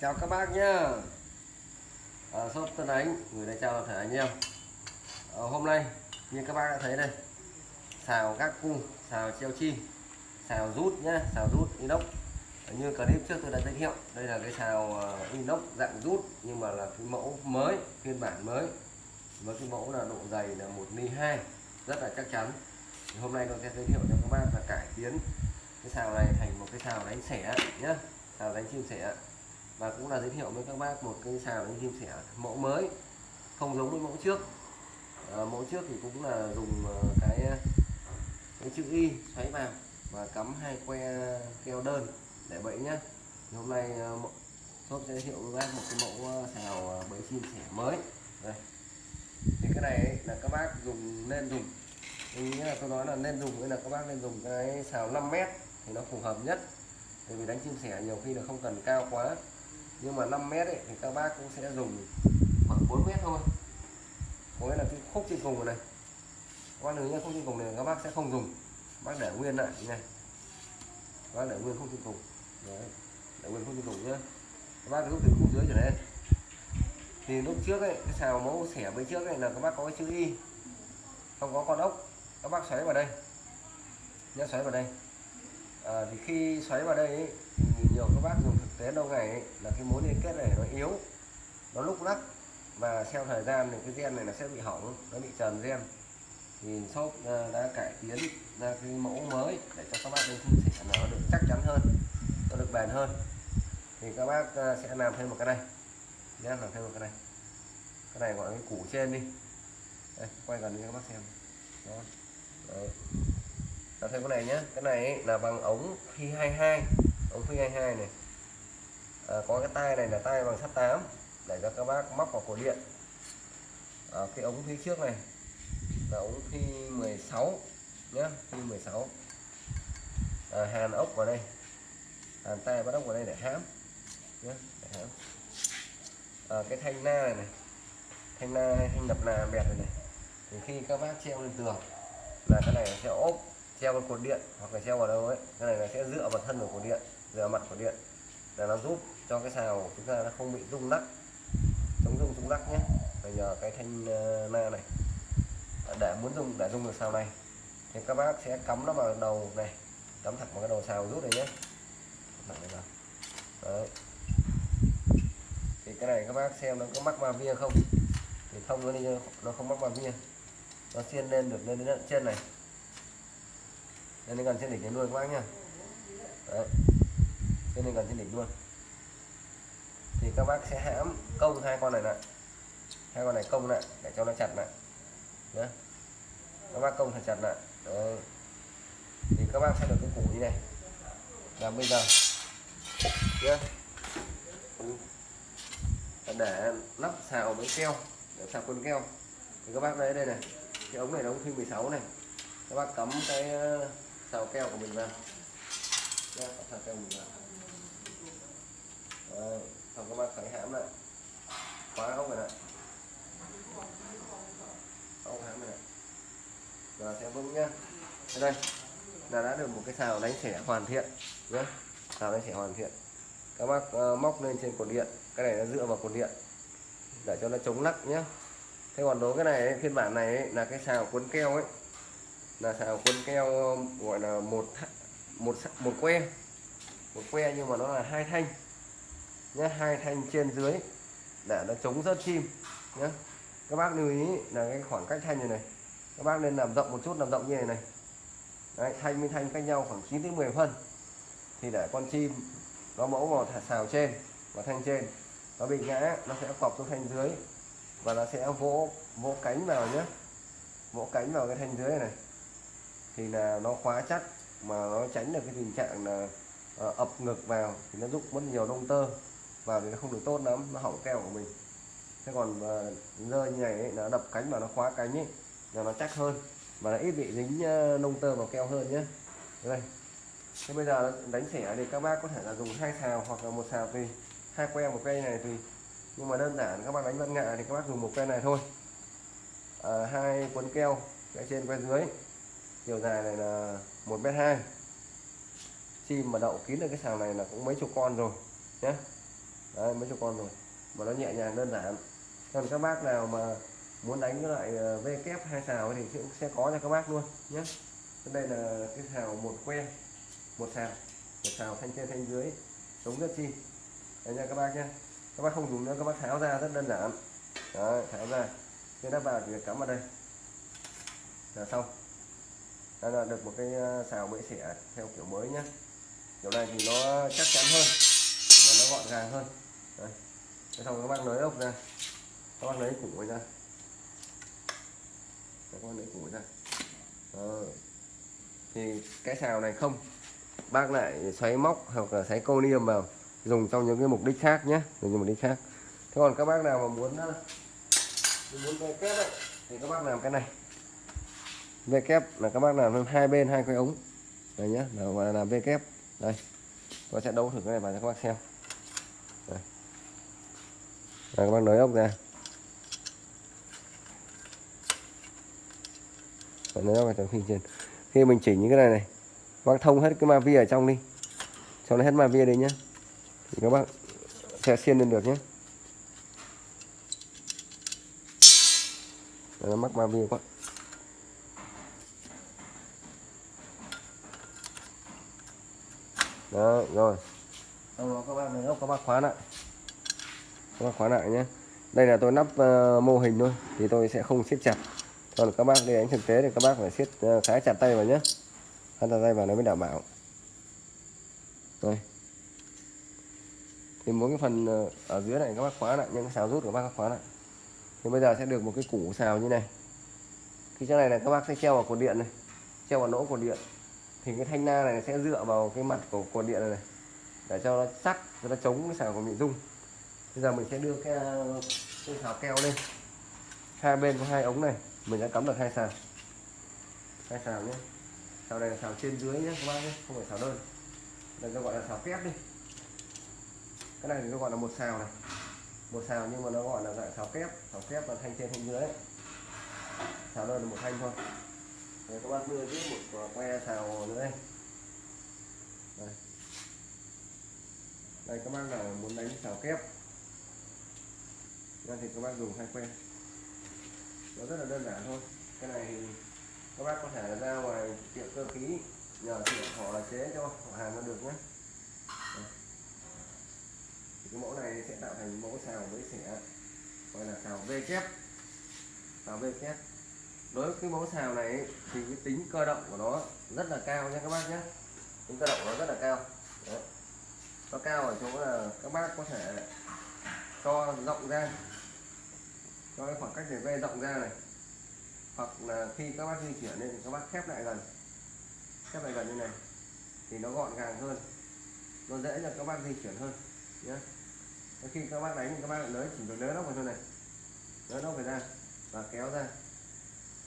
chào các bác nhá. À, shop Tân Ánh gửi lời chào thể anh em. À, hôm nay như các bác đã thấy đây xào các cung xào treo chim xào rút nhá xào rút inox. À, như clip trước tôi đã giới thiệu đây là cái xào inox dạng rút nhưng mà là cái mẫu mới phiên bản mới. Với cái mẫu là độ dày là một ly hai rất là chắc chắn. Thì hôm nay tôi sẽ giới thiệu cho các bác là cải tiến cái xào này thành một cái xào đánh sẻ nhá xào đánh chim sẻ và cũng là giới thiệu với các bác một cái xào đánh chim sẻ mẫu mới không giống với mẫu trước. À, mẫu trước thì cũng là dùng ờ, cái cái chữ y xoáy vào và cắm hai que keo đơn để bẫy nhá. Hôm nay ờ, shop sẽ giới thiệu với bác một cái mẫu xào bẫy chim sẻ mới. Đây. Thì cái này là các bác dùng nên dùng. Ý là tôi nói là nên dùng với là các bác nên dùng cái xào 5 mét thì nó phù hợp nhất. Bởi vì đánh chim sẻ nhiều khi là không cần cao quá nhưng mà 5 mét ấy, thì các bác cũng sẽ dùng khoảng 4 mét thôi. Có nghĩa là cái khúc trên cùng này quan nếu như khúc trên cùng này các bác sẽ không dùng. Bác để nguyên lại như này. Bác để nguyên khúc trên cùng. Đấy. để nguyên khúc trên cùng nhé. các bác rút từ khúc dưới trở lên. Thì lúc trước ấy cái xào mẫu xẻ bên trước này là các bác có cái chữ y. Không có con ốc. Các bác xoáy vào đây. Nhớ xoáy vào đây. À, thì khi xoáy vào đây ấy, đến lâu ngày ấy, là cái mối liên kết này nó yếu nó lúc lắc. Và theo thời gian thì cái gen này nó sẽ bị hỏng nó bị trần gen. Thì shop ờ, đã cải tiến ra cái mẫu mới để cho các bác bên chim sẻ nó được chắc chắn hơn nó được bền hơn. Thì các bác ờ, sẽ làm thêm một cái này. Nhé làm thêm một cái này. Cái này gọi là cái củ trên đi. Đây, quay gần cho các bác xem. Đó. Đấy. làm thêm cái này nhé cái này là bằng ống phi 22 ống phi 22 này à, có cái tay này là tay bằng sắt 8 để cho các bác móc vào cổ điện. À, cái ống phía trước này là ống phi 16 nhé phi 16 à, hàn ốc vào đây hàn tay bắt ốc vào đây để hãm nhé để hãm à, ờ, cái thanh na này, này thanh na thanh đập na bẹt này, này thì khi các bác treo lên tường là cái này sẽ ốp treo vào cột điện hoặc là treo vào đâu ấy cái này là sẽ dựa vào thân của cột điện dựa mặt của điện để nó giúp cho cái sào của chúng ta nó không bị rung lắc. Chống rung rung lắc nhé. Bây giờ cái thanh ờ, na này. Để muốn dùng để dùng được sào này, thì các bác sẽ cắm nó vào đầu này. Cắm thẳng vào cái đầu sào rút này nhé. Đấy. thì cái này các bác xem nó có mắc vào via không? Thì thông nó đi, nó không mắc vào via. Nó xiên lên được, lên đến trên này. Lên đến gần trên đỉnh luôn các bác nhá Đấy. lên gần trên đỉnh luôn thì các bác sẽ hãm công hai con này lại. Hai con này công lại để cho nó chặt lại. Nhé các bác công thật chặt lại. Đấy. thì các bác sẽ được cái củ như này. Là bây giờ. Nhé để lắp xào với keo để xào quân keo. Thì các bác lấy đây này. Cái ống này là ống phi 16 này. Các bác cắm cái ờ, xào keo của mình vào. Nhé, xào keo mình vào. Đấy, xong các bác khởi hãm lại. Khóa ốc này lại. Ống hãm này giờ sẽ vững nhá. Đây là đã được một cái xào đánh xẻ hoàn thiện nhé xào đánh xẻ hoàn thiện. Các bác uh, móc lên trên cột điện. Cái này nó dựa vào cột điện. Để cho nó chống lắc nhé thế còn đối cái này ấy, phiên bản này ấy, là cái xào cuốn keo ấy. Là xào cuốn keo gọi là một một một que. Một que nhưng mà nó là hai thanh nhé hai thanh trên dưới để nó chống rớt chim nhé các bác lưu ý là cái khoảng cách thanh này này các bác nên làm rộng một chút làm rộng như này này. Đấy, thanh với thanh cách nhau khoảng 9 đến 10 phân. Thì để con chim nó mẫu vào thả xào trên và thanh trên nó bị ngã nó sẽ cọp xuống thanh dưới và nó sẽ vỗ vỗ cánh vào nhé vỗ cánh vào cái thanh dưới này, này. Thì là nó khóa chắc mà nó tránh được cái tình trạng là ờ, ập ngực vào thì nó giúp mất nhiều lông tơ vào thì nó không được tốt lắm nó hỏng keo của mình. Thế còn ờ, uh, rơi như này ấy, nó đập cánh mà nó khóa cánh ấy là nó chắc hơn. Và nó ít bị dính uh, tơ vào keo hơn nhé đây. Thế bây giờ đánh xẻ thì các bác có thể là dùng hai xào hoặc là một xào tùy. Hai que một cây này tùy. Nhưng mà đơn giản các bác đánh văn ngạ thì các bác dùng một que này thôi. À, hai cuốn keo cái trên que dưới. Chiều dài này là một mét hai. Chim mà đậu kín được cái sàng này là cũng mấy chục con rồi nhé đấy, mấy chục con rồi. Mà nó nhẹ nhàng đơn giản. Còn các bác nào mà muốn đánh cái loại ờ, V kép hai xào thì sẽ, sẽ có cho các bác luôn nhé đây là cái xào một que một xào một xào thanh trên thanh dưới chống rất chi. Đấy nha các bác nhé các bác không dùng nữa các bác tháo ra rất đơn giản. Đấy, tháo ra. Cái đắp vào thì cắm vào đây. Là xong. Đây là được một cái ờ, xào bẫy xẻ theo kiểu mới nhé kiểu này thì nó chắc chắn hơn và nó gọn gàng hơn đây. Thế xong các bác lấy ốc ra. Các bác lấy củ ra. Các bác lấy củ ra. Ờ. thì cái xào này không. Bác lại xoáy móc hoặc là xoáy câu niêm vào dùng trong những cái mục đích khác nhé. Dùng những mục đích khác. Thế còn các bác nào mà muốn ờ, muốn về kép ấy, thì các bác làm cái này. Về kép là các bác làm hai bên hai cái ống. Đây nhá là làm về kép. Đây. Tôi sẽ đấu thử cái này vào cho các bác xem. Đây. Đây, các bác nới ốc ra. Rồi nới ốc vào trong khi trên. Khi mình chỉnh những cái này này các bác thông hết cái ma vi ở trong đi. Cho nó hết ma vi đi nhá. Thì các bác sẽ xiên lên được nhé nó mắc ma vi quá. Đó rồi. Sau đó các bác ốc, các bác khóa lại các bác khóa lại nhé. Đây là tôi nắp uh, mô hình thôi thì tôi sẽ không siết chặt. Còn các bác đi đánh thực tế thì các bác phải siết uh, khá chặt tay vào nhé. Khá chặt tay vào nó mới đảm bảo. Đây. Thì mỗi cái phần uh, ở dưới này các bác khóa lại những cái xào rút của bác khóa lại. Thì bây giờ sẽ được một cái củ xào như này. Cái chỗ này là các bác sẽ treo vào cột điện này treo vào nỗ cột điện. Thì cái thanh na này sẽ dựa vào cái mặt của cột điện này, này để cho nó chắc cho nó chống cái xào của bị rung bây giờ mình sẽ đưa cái, uh, cái xào keo lên. Hai bên có hai ống này mình đã cắm được hai sào hai sào nhé. Sào này là sào trên dưới nhé các bác nhé không phải sào đơn. Đây nó gọi là sào kép đi. Cái này thì nó gọi là một sào này. Một sào nhưng mà nó gọi là dạng sào kép. Sào kép là thanh trên thanh dưới sào đơn là một thanh thôi. Đấy, các bác đưa tiếp một que sào nữa đây. Đây, đây các bác nào muốn đánh sào kép ra thì các bác dùng hai que. Nó rất là đơn giản thôi. Cái này thì các bác có thể là ra ngoài tiệm cơ khí, nhờ tiệm họ là chế cho họ hàng nó được nhé. Vâng. Thì cái mẫu này sẽ tạo thành mẫu xào với sẻ, gọi là xào V kép. Xào V kép. Đối với cái mẫu xào này thì cái tính cơ động của nó rất là cao nha các bác nhé. Tính cơ động của nó rất là cao. Đấy. nó cao ở chỗ là các bác có thể cho rộng ra cho cái khoảng cách để ve rộng ra này. Hoặc là khi các bác di chuyển lên thì các bác khép lại gần. Khép lại gần như này, thì nó gọn gàng hơn. Nó dễ cho các bác di chuyển hơn nhé khi các bác đánh thì các bác lại nới chỉ được nới nó vào thôi này. Nới nó phải ra và kéo ra.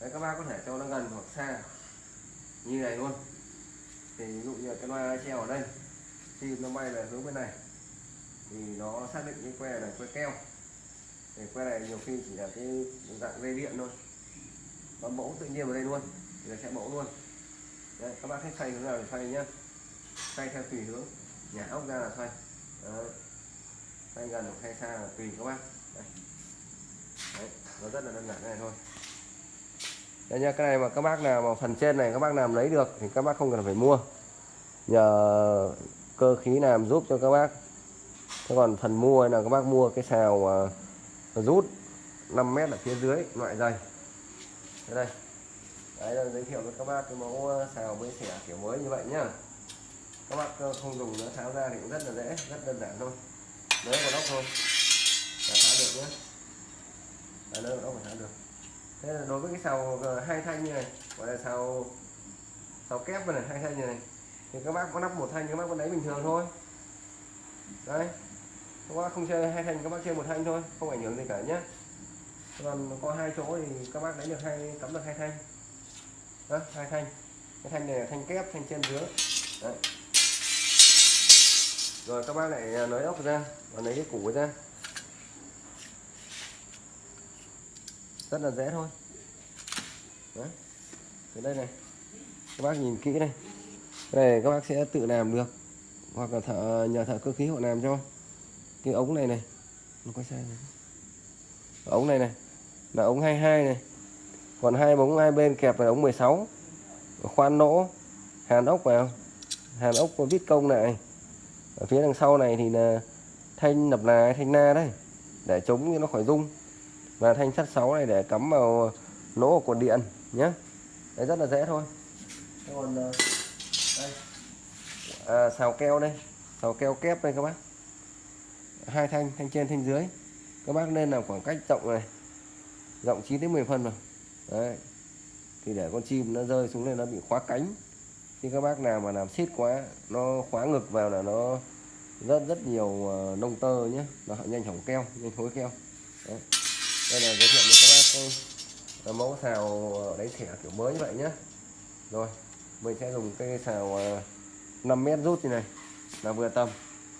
Đấy, các bác có thể cho nó gần hoặc xa. Như này luôn. Thì ví dụ như cái loa treo ở đây, khi nó bay về hướng bên này, thì nó xác định cái que này que keo thì que này nhiều khi chỉ là cái dạng dây điện thôi. Nó mẫu tự nhiên vào đây luôn thì nó sẽ mẫu luôn. Đấy, các bác thích xoay hướng nào thì xoay nhá. Xoay theo tùy hướng nhà ốc ra là xoay đấy. xoay gần hoặc xoay xa là tùy các bác. Đấy. Đấy, nó rất là đơn giản này thôi. Đây nha cái này mà các bác nào mà phần trên này các bác làm lấy được thì các bác không cần phải mua. Nhờ cơ khí làm giúp cho các bác. Thế còn phần mua là các bác mua cái xào uh, rút 5 mét ở phía dưới, loại dày. Đây đây. Đấy, là giới thiệu với các bác cái mẫu ờ, xào với xẻ kiểu mới như vậy nhá. Các bác ờ, không dùng nữa, tháo ra thì cũng rất là dễ, rất đơn giản thôi. Lấy vào nóc thôi. Là tháo được nhé lấy vào nóc phải tháo được. Thế là đối với cái sào ờ, hai thanh như này, gọi là sào sào kép này, hai thanh như này, thì các bác có nắp một thanh, các bác vẫn lấy bình thường thôi. Đấy các bác không chơi hai thanh, các bác chơi một thanh thôi, không ảnh hưởng gì cả nhé còn có hai chỗ thì các bác lấy được hai cắm được hai thanh. Đó, hai thanh. Cái thanh này là thanh kép, thanh trên dưới. Đấy. rồi các bác lại à, lấy ốc ra, và lấy cái củ ra. Rất là dễ thôi. Đấy. từ đây này. Các bác nhìn kỹ đây cái này các bác sẽ tự làm được, hoặc là thợ, nhờ thợ cơ khí họ làm cho cái ống này này. Nó có sai này. ống này này. Là ống 22 này. Còn hai ống hai bên kẹp là ống 16 khoan nỗ. Hàn ốc vào. Hàn ốc có vít công này ở phía đằng sau này thì là thanh nập là thanh na đấy. Để chống cho nó khỏi rung. Và thanh sắt 6 này để cắm vào lỗ của cột điện nhé đấy rất là dễ thôi. Còn ờ, đây. À, xào keo đây. Xào keo kép đây các bác hai thanh thanh trên, thanh dưới. Các bác nên làm khoảng cách rộng này. Rộng 9 đến 10 phân rồi đấy. Thì để con chim nó rơi xuống đây nó bị khóa cánh. Khi các bác nào mà làm xít quá, nó khóa ngực vào là nó rất rất nhiều ờ, nông tơ nhé nó nhanh hỏng keo, nhanh thối keo. Đấy. đây là giới thiệu với các bác cái mẫu xào đáy thẻ kiểu mới như vậy nhé rồi, mình sẽ dùng cái xào ờ, 5 mét rút như này là vừa tầm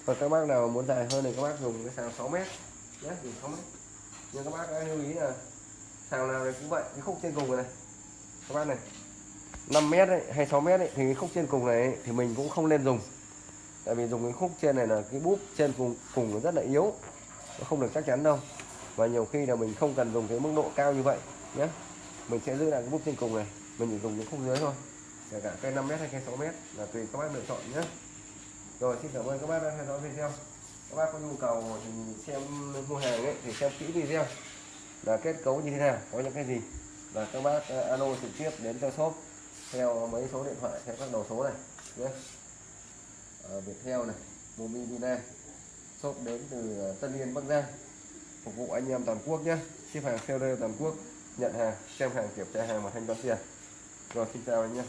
và các bác nào muốn dài hơn thì các bác dùng cái sàng 6 mét. Nhé dùng 6 mét. Nhưng các bác lưu ý là sàng nào này cũng vậy cái khúc trên cùng này, các bác này 5 mét ấy, hay 6 mét ấy, thì cái khúc trên cùng này ấy, thì mình cũng không nên dùng. Tại vì dùng cái khúc trên này là cái búp trên cùng cùng nó rất là yếu. Nó không được chắc chắn đâu. Và nhiều khi là mình không cần dùng cái mức độ cao như vậy nhé mình sẽ giữ lại cái búp trên cùng này mình chỉ dùng cái khúc dưới thôi. Kể cả cây 5 mét hay cây 6 mét là tùy các bác lựa chọn nhé rồi xin cảm ơn các bác đã theo dõi video. Các bác có nhu cầu thì xem mua hàng ấy thì xem kỹ video là kết cấu như thế nào có những cái gì. Và các bác uh, alo trực tiếp đến cho shop theo mấy số điện thoại theo các đầu số này nhé. Ở Viettel này Mobilina shop đến từ ờ, Tân Yên Bắc Giang. Phục vụ anh em toàn quốc nhé. Ship hàng theo toàn quốc nhận hàng xem hàng kiểm tra hàng và thanh toán tiền. Rồi xin chào anh em.